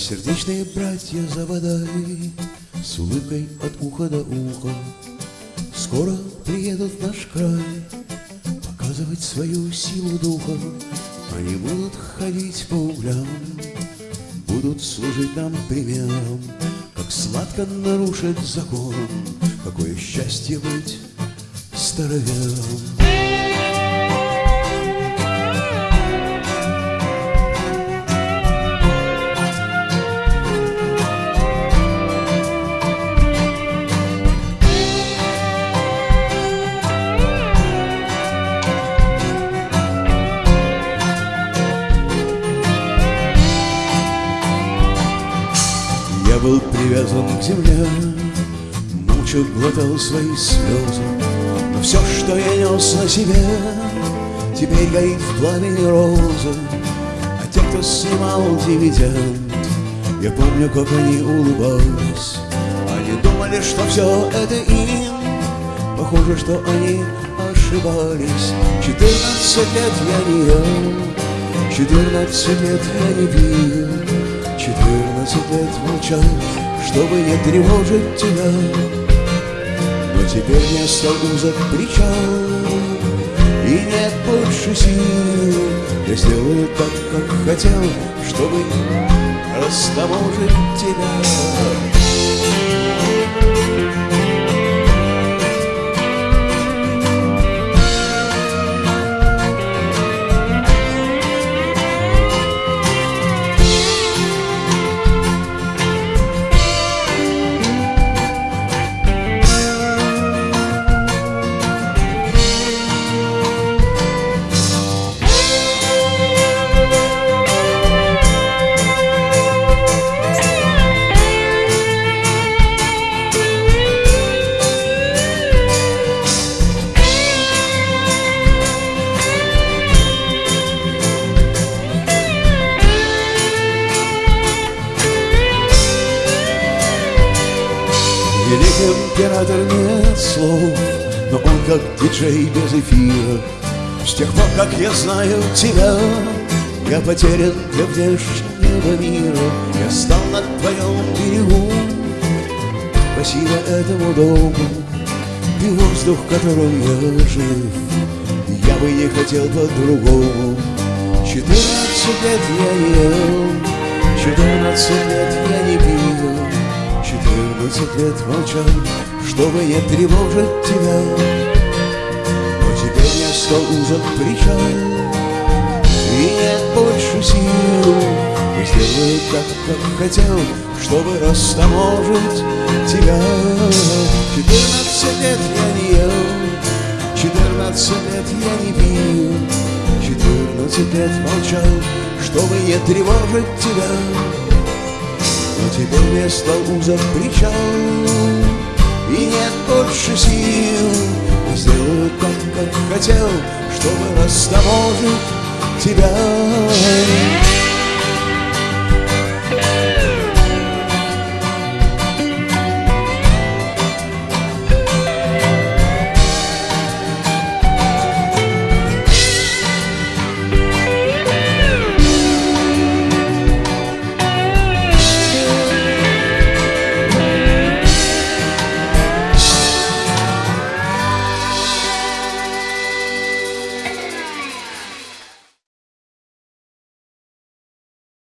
сердечные братья за водой С улыбкой от уха до уха Скоро приедут в наш край Показывать свою силу духа Они будут ходить по углям Будут служить нам примером Как сладко нарушить закон Какое счастье быть старовером был привязан к земле, мучил, глотал свои слезы. Но все, что я нес на себе, теперь горит в пламени розы. А те, кто снимал дивиденд, я помню, как они улыбались. Они думали, что все это им, похоже, что они ошибались. Четырнадцать лет я не ел, четырнадцать лет я не пил. Четырнадцать лет молчал, чтобы не тревожить тебя. Но теперь не стал узок причал И нет больше сил. Я сделаю так, как хотел Чтобы растаможить тебя император нет слов, но он как диджей без эфира. С тех пор, как я знаю тебя, я потерян для внешнего мира. Я стал на твоем берегу, спасибо этому дому. Ты воздух, которым я жив, я бы не хотел по-другому. Четырнадцать лет я ел, четырнадцать лет. Четырнадцать лет молчал, чтобы не тревожить тебя. Но теперь я стал узок причал И нет больше сил. Я сделаю так, как хотел, чтобы растаможить тебя. Четырнадцать лет я не ел Четырнадцать лет я не пил. Четырнадцать лет молчал, чтобы не тревожить тебя но теперь стал узок причал. И нет больше сил сделаю так, как хотел Чтобы растаможить тебя